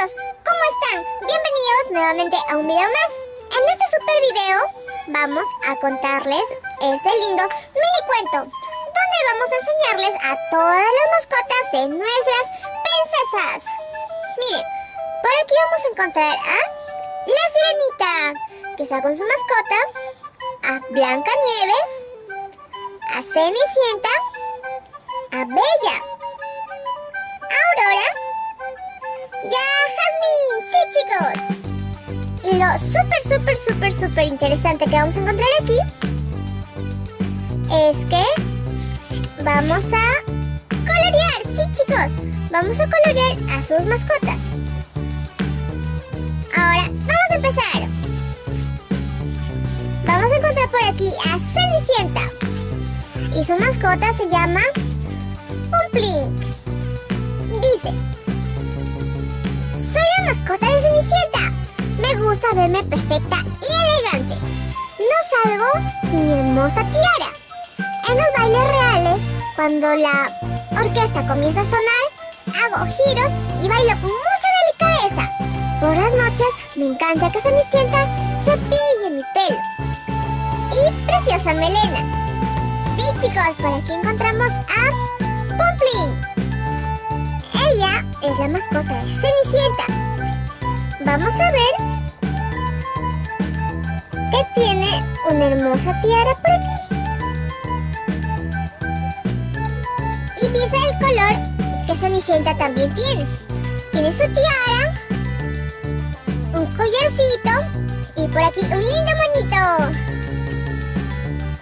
¿cómo están? Bienvenidos nuevamente a un video más. En este super video vamos a contarles este lindo mini cuento donde vamos a enseñarles a todas las mascotas de nuestras princesas. Miren, por aquí vamos a encontrar a la sirenita que está con su mascota, a Blanca Nieves, a Cenicienta, a Bella, a Aurora chicos. Y lo súper, súper, súper, súper interesante que vamos a encontrar aquí es que vamos a colorear. Sí, chicos. Vamos a colorear a sus mascotas. Ahora, vamos a empezar. Vamos a encontrar por aquí a Cenicienta. Y su mascota se llama Pumplink. Dice, mascota de Cenicienta. Me gusta verme perfecta y elegante. No salgo sin mi hermosa tiara. En los bailes reales, cuando la orquesta comienza a sonar, hago giros y bailo con mucha delicadeza. Por las noches me encanta que Cenicienta se pille mi pelo. Y preciosa melena. Sí chicos, por aquí encontramos a Pumplin. Ella es la mascota de Cenicienta vamos a ver que tiene una hermosa tiara por aquí. Y dice el color que Cenicienta también tiene. Tiene su tiara, un collarcito y por aquí un lindo moñito.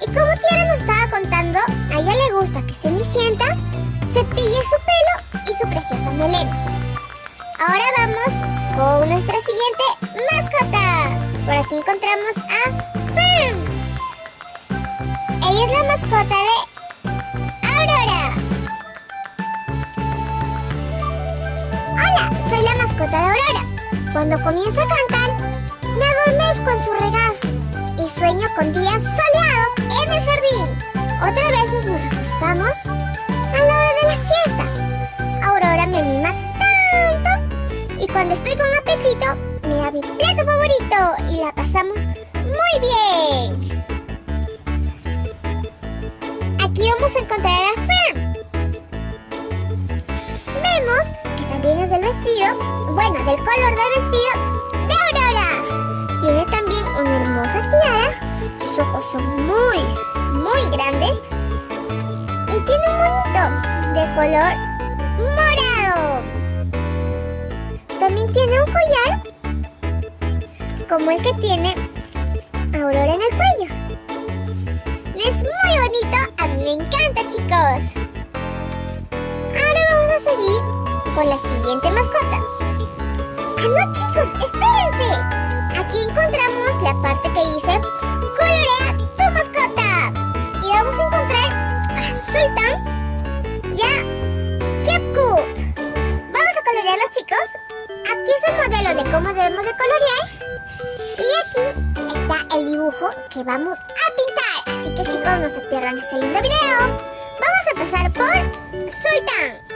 Y como Tiara nos estaba contando, a ella le gusta que Cenicienta se pille su pelo y su preciosa melena. Ahora vamos con nuestra siguiente mascota. Por aquí encontramos a Fern. Ella es la mascota de Aurora. Hola, soy la mascota de Aurora. Cuando comienza a cantar, bueno, del color del vestido de Aurora. Tiene también una hermosa tiara, sus ojos son muy, muy grandes y tiene un monito de color morado. También tiene un collar como el que tiene Aurora en el cuello. Es muy bonito, a mí me encanta chicos. Ahora vamos a seguir con la siguiente mascota. ¡Ah no chicos! ¡Espérense! Aquí encontramos la parte que dice Colorea tu mascota. Y vamos a encontrar a Sultan y a Kepku. ¿Vamos a colorearlos chicos? Aquí es el modelo de cómo debemos de colorear. Y aquí está el dibujo que vamos a pintar. Así que chicos, no se pierdan este lindo video. Vamos a empezar por Sultan.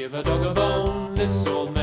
Give a dog a bone. This old man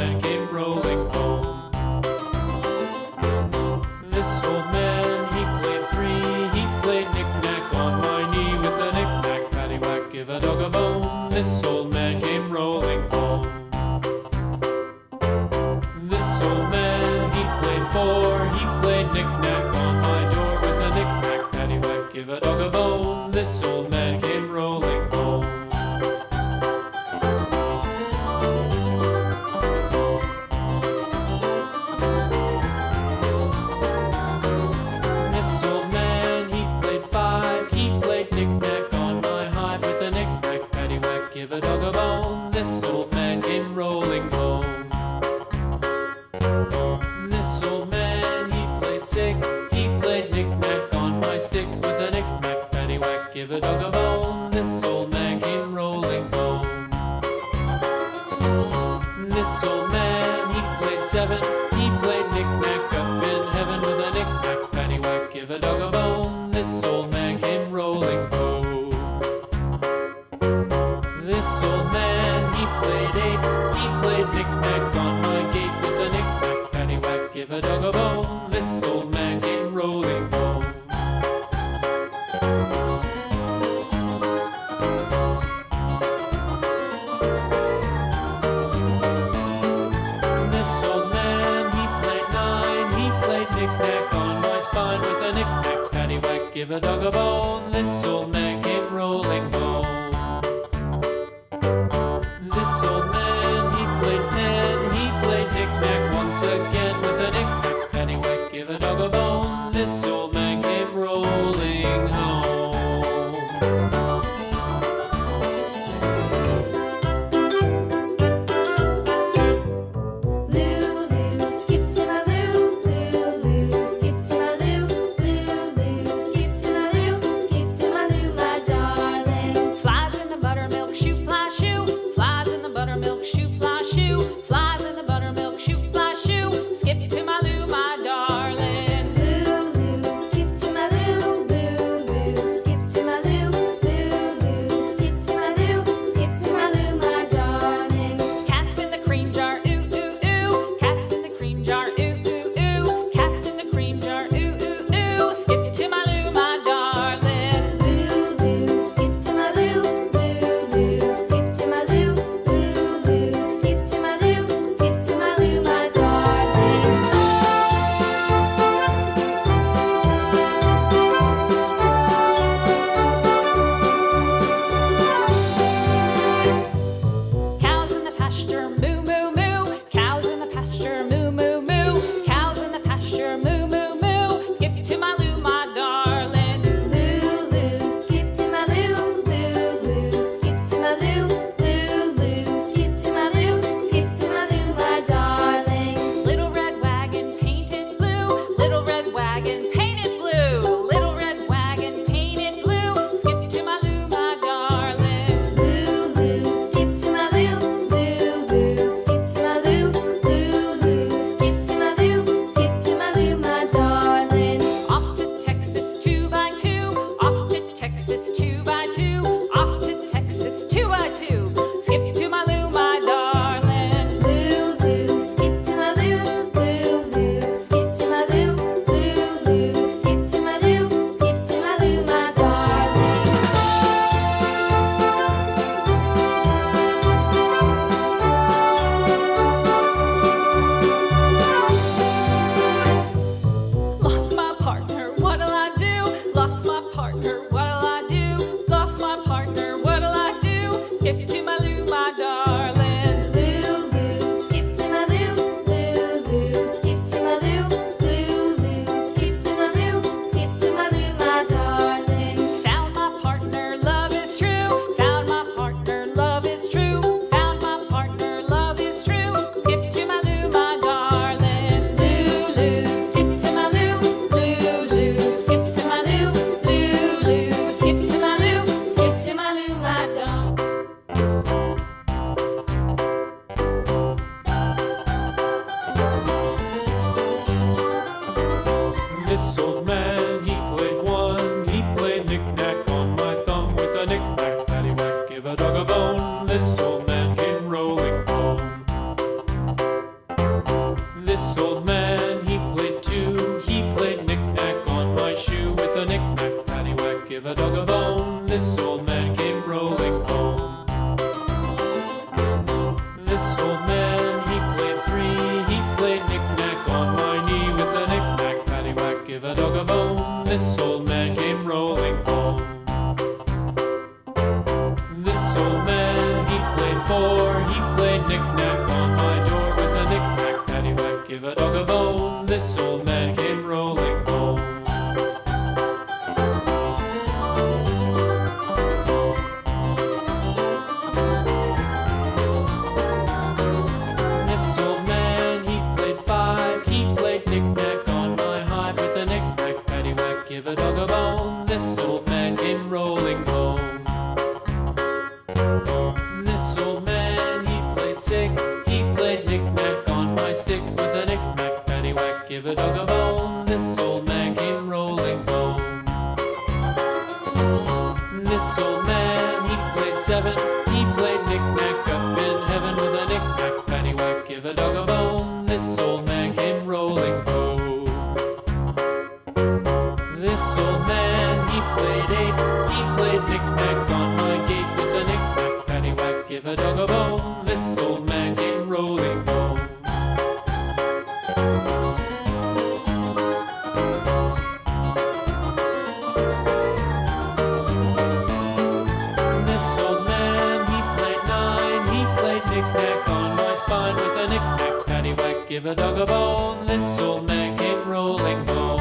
played. He played knick-knack on my gate with a knick-knack, paddywhack, give a dog a bone. This old man came rolling home. This old man, he played nine. He played knick-knack on my spine with a knick-knack, paddywhack, give a dog a bone. This old man came rolling home.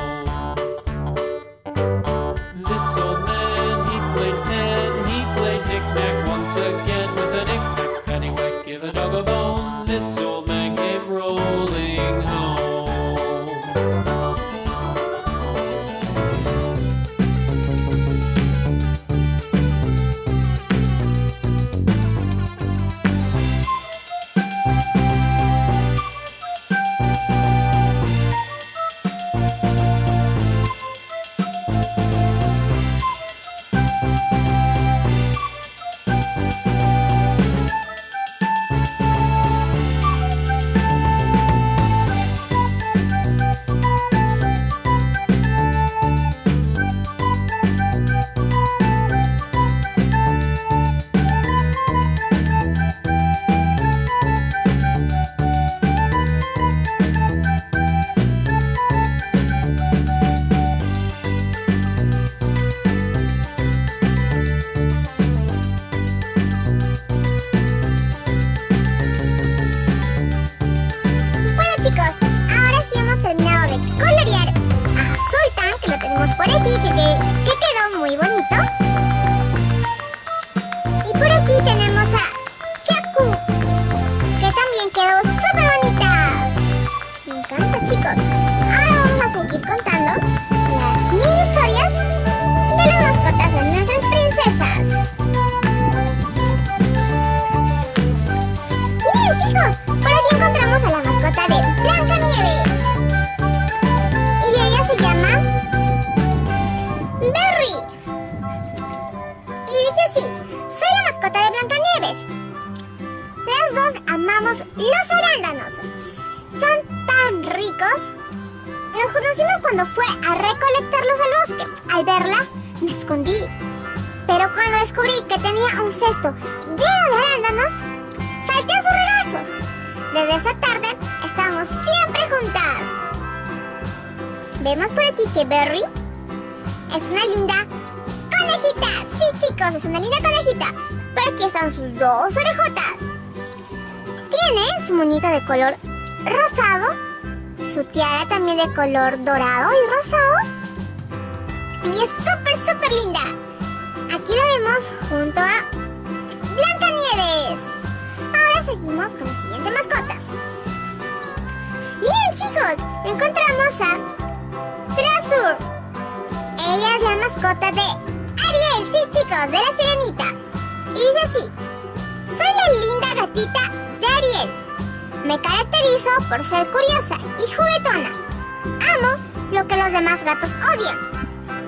Por aquí, cuando fue a recolectarlos al bosque. Al verla, me escondí. Pero cuando descubrí que tenía un cesto lleno de arándanos, salté a su regazo. Desde esa tarde estamos siempre juntas. Vemos por aquí que Berry es una linda conejita. Sí, chicos, es una linda conejita. Por aquí están sus dos orejotas. Tiene su monito de color rosado, su tiara también de color dorado y rosado. Y es súper, súper linda. Aquí la vemos junto a Blancanieves. Ahora seguimos con la siguiente mascota. Bien chicos, encontramos a Trasur. Ella es la mascota de Ariel, sí chicos, de la sirenita. Y dice así, soy la linda gatita de Ariel. Me caracterizo por ser curiosa y juguetona. Amo lo que los demás gatos odian.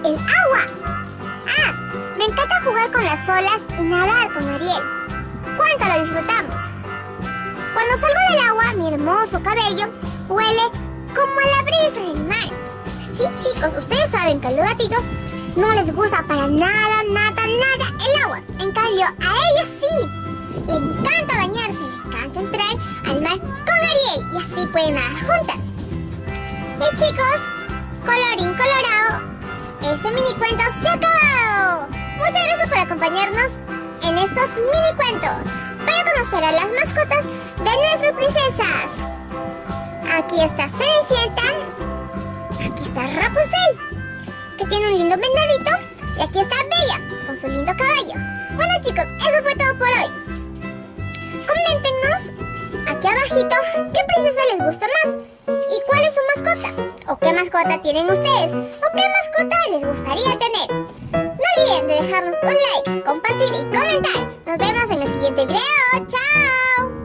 El agua. Ah, me encanta jugar con las olas y nadar con Ariel. cuánto lo disfrutamos. Cuando salgo del agua, mi hermoso cabello huele como a la brisa del mar. Sí, chicos, ustedes saben que a los gatitos no les gusta para nada, nada, nada el agua. En cambio, a ellos sí. Le encanta bañarse, le encanta entrar al mar con Ariel y así pueden nadar juntas. Y chicos, colorín colorado, este mini cuento se ha acabado. Muchas gracias por acompañarnos en estos mini cuentos para conocer a las mascotas de nuestras princesas. Aquí está Cenicienta, aquí está Rapunzel, que tiene un lindo venadito, y aquí está Bella, con su lindo caballo. Bueno chicos, eso fue todo por hoy. Coméntenos aquí abajito qué princesa les gusta más y cuál es su mascota o qué mascota tienen ustedes o qué mascota les gustaría tener. No olviden de dejarnos un like, compartir y comentar. Nos vemos en el siguiente video. ¡Chao!